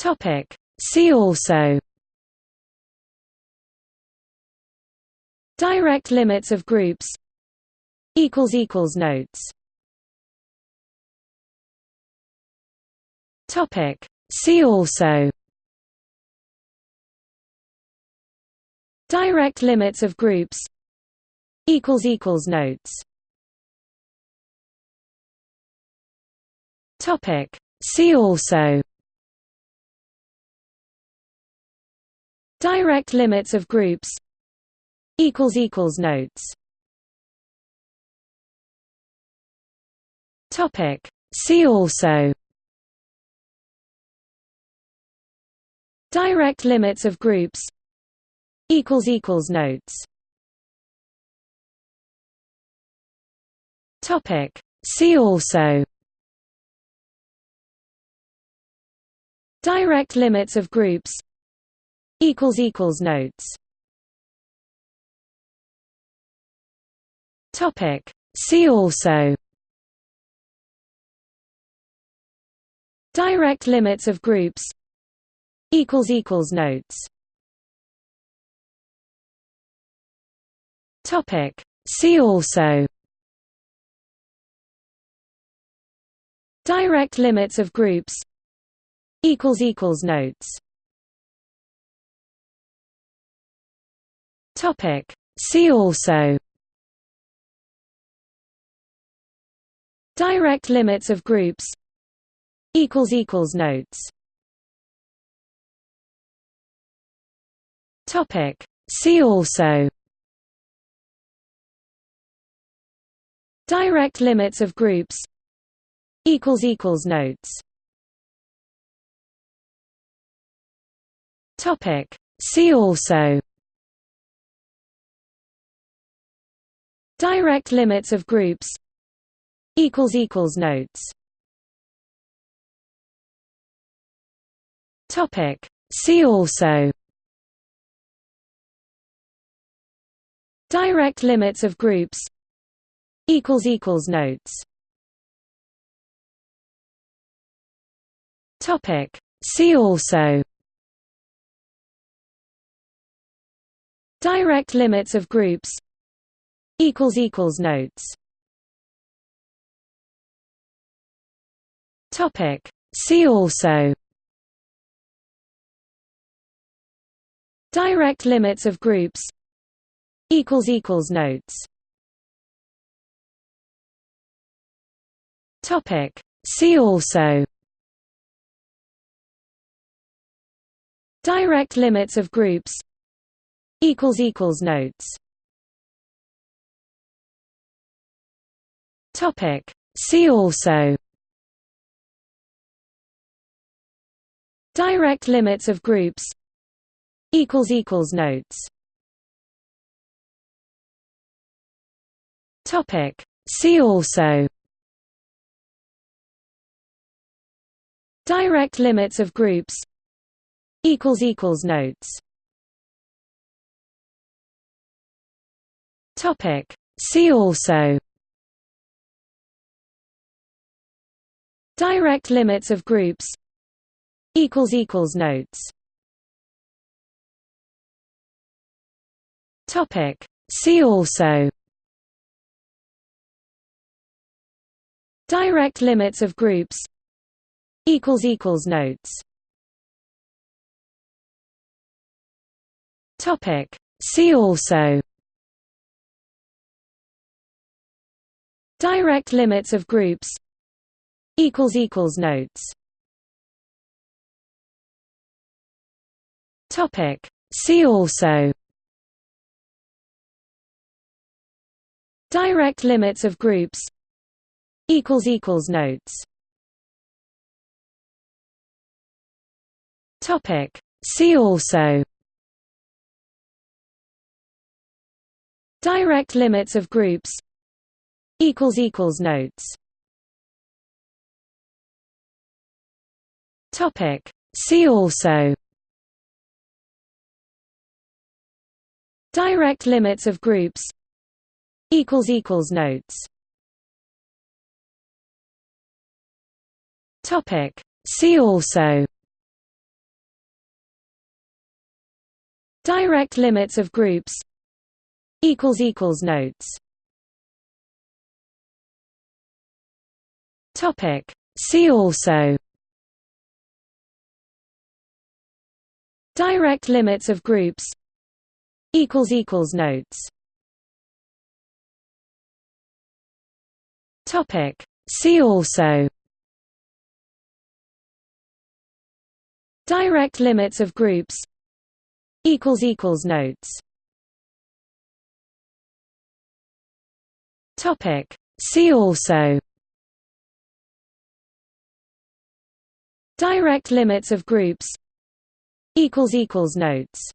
Topic. See also. Direct limits of groups. Equals equals Notes. Topic. See also. Direct limits of groups. Equals equals Notes. Topic. See also Direct limits of groups Notes Topic. See also Direct limits of groups Notes Topic. See also Direct limits of groups Equals equals notes. Topic. See also. Direct limits of groups. Equals Equals Notes. Topic. See also. Direct limits of groups. Equals Equals Notes Topic. See also. Direct limits of groups. Equals equals Notes. Topic. See also. Direct limits of groups. Equals equals Notes. Topic. See also Direct limits of groups Notes Topic. See also Direct limits of groups Notes Topic. See also Direct limits of groups Equals equals notes. Topic. See also. Direct limits of groups. Equals equals Notes. Topic. See also. Direct limits of groups. Equals Equals Notes Topic. See also Direct limits of groups Equals equals Notes Topic. See also Direct limits of groups Equals equals Notes Topic. See also Direct limits of groups Notes Topic. See also Direct limits of groups Notes Topic. See also Direct limits of groups Equals equals notes. Topic. See also. Direct limits of groups. Equals equals Notes. Topic. See also. Direct limits of groups. Equals equals Notes Topic. See also. Direct limits of groups. Equals equals Notes. Topic. See also. Direct limits of groups. Equals equals notes. Topic. See also Direct limits of groups. Equals equals notes. Topic. See also. Direct limits of groups. Equals equals notes. Topic. See also. Direct limits of groups equals equals notes